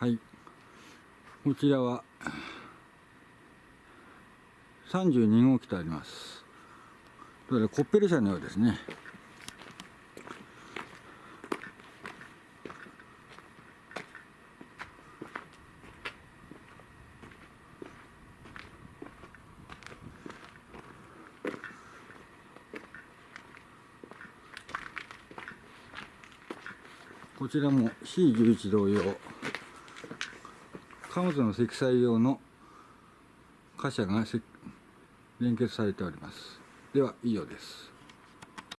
はい。こちらは32号機とあります。コッペル車のようですね。こちらも C11 同様。貨物の積載用の貨車が連結されております。では以上です。